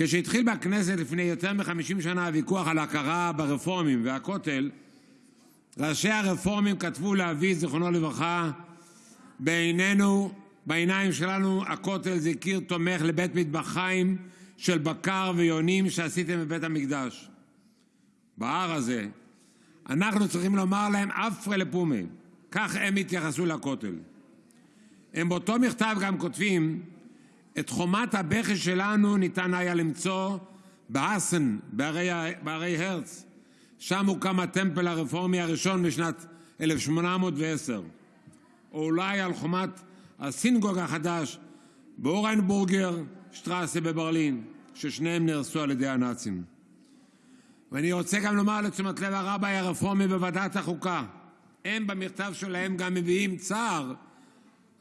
כשהתחיל בכנסת לפני יותר מ-50 שנה הוויכוח על הכרה ברפורמים והכותל ראשי הרפורמים כתבו לאבי זיכרונו לברכה: בעיניים שלנו הכותל זה קיר תומך לבית מטבחיים של בקר ויונים שעשיתם בבית המקדש. בהר הזה אנחנו צריכים לומר להם אפרה לפומי, כך הם התייחסו לכותל. הם באותו מכתב גם כותבים: את חומת הבכי שלנו ניתן היה למצוא בהרי הרץ. שם הוקם הטמפל הרפורמי הראשון בשנת 1810. או אולי על חומת הסינגוג החדש באורנבורגר שטרסה בברלין, ששניהם נהרסו על ידי הנאצים. ואני רוצה גם לומר לתשומת לב הרביי הרפורמי בוועדת החוקה, הם במכתב שלהם גם מביעים צער על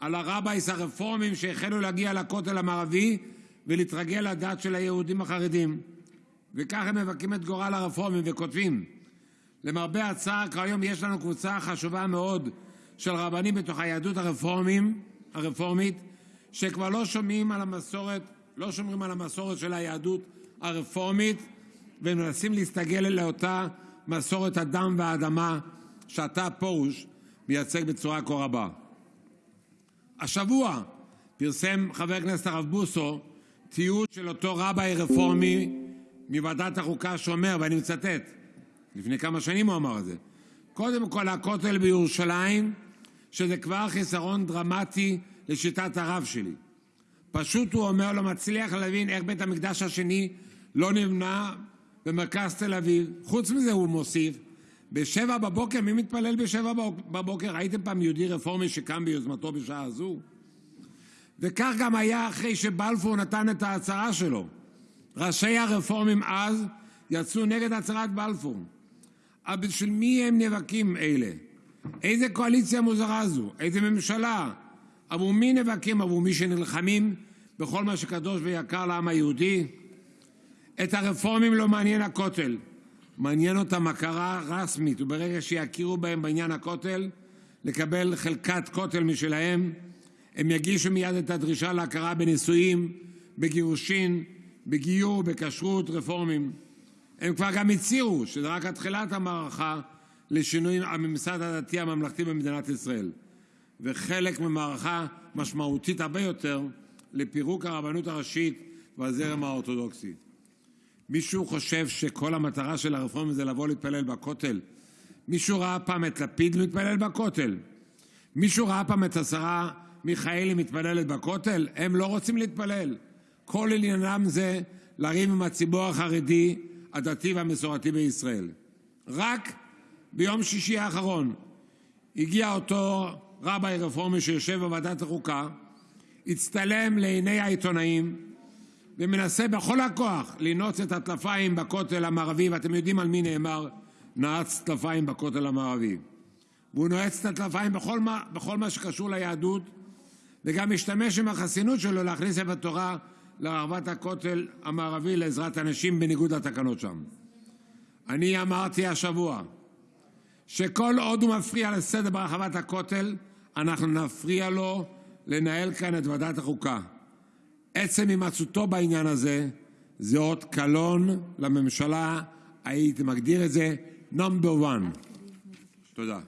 הרבייס הרפורמים שהחלו להגיע לכותל המערבי ולהתרגל לדת של היהודים החרדים. וכך הם מבכים את גורל הרפורמים וכותבים: למרבה הצער כיום יש לנו קבוצה חשובה מאוד של רבנים בתוך היהדות הרפורמים, הרפורמית שכבר לא על לא שומרים על המסורת של היהדות הרפורמית ומנסים להסתגל לאותה מסורת הדם והאדמה שאתה פרוש מייצג בצורה כה רבה. השבוע פרסם חבר הכנסת הרב בוסו תיעוד של אותו רביי רפורמי מוועדת החוקה שאומר, לפני כמה שנים הוא אמר את זה: קודם כל הכותל בירושלים, שזה כבר חיסרון דרמטי לשיטת הרב שלי. פשוט הוא אומר, לא מצליח להבין איך בית המקדש השני לא נבנה במרכז תל אביב. חוץ מזה, הוא מוסיף, מי מתפלל בשבע בבוקר? ראיתם פעם יהודי רפורמי שקם ביוזמתו בשעה הזו? וכך גם היה אחרי שבלפור נתן את ההצהרה שלו. ראשי הרפורמים אז יצאו נגד הצהרת בלפור. אבל בשביל מי הם נאבקים אלה? איזה קואליציה מוזרה זו? איזה ממשלה? עבור מי נאבקים? עבור מי שנלחמים בכל מה שקדוש ויקר לעם היהודי? את הרפורמים לא מעניין הכותל. מעניין אותם הכרה רשמית, וברגע שיכירו בהם בעניין הכותל, לקבל חלקת כותל משלהם, הם יגישו מייד את הדרישה להכרה בנישואים, בגירושין, בגיור, בכשרות רפורמים. הם כבר גם הצהירו שזה רק התחלת המערכה לשינוי הממסד הדתי הממלכתי במדינת ישראל, וחלק ממערכה משמעותית הרבה יותר לפירוק הרבנות הראשית והזרם האורתודוקסי. מישהו חושב שכל המטרה של הרפורמים זה לבוא להתפלל בכותל? מישהו ראה פעם את לפיד מתפלל בכותל? מישהו ראה פעם את השרה מיכאלי מתפללת בכותל? הם לא רוצים להתפלל. כל עניינם זה לריב עם הציבור החרדי, הדתי והמסורתי בישראל. רק ביום שישי האחרון הגיע אותו רביי רפורמי שיושב בוועדת החוקה, הצטלם לעיני העיתונאים ומנסה בכל הכוח לנעוץ את הטלפיים בכותל המערבי, ואתם יודעים על מי נאמר נעץ טלפיים בכותל המערבי. והוא נועץ את הטלפיים בכל מה, שקשור ליהדות, וגם משתמש עם החסינות שלו להכניס ספר תורה לרחבת הכותל המערבי לעזרת אנשים בניגוד לתקנות שם. אני אמרתי השבוע שכל עוד הוא מפריע לסדר ברחבת הכותל, אנחנו נפריע לו לנהל כאן את ועדת החוקה. עצם הימצאותו בעניין הזה זה אות קלון לממשלה, הייתי מגדיר את זה number one. תודה.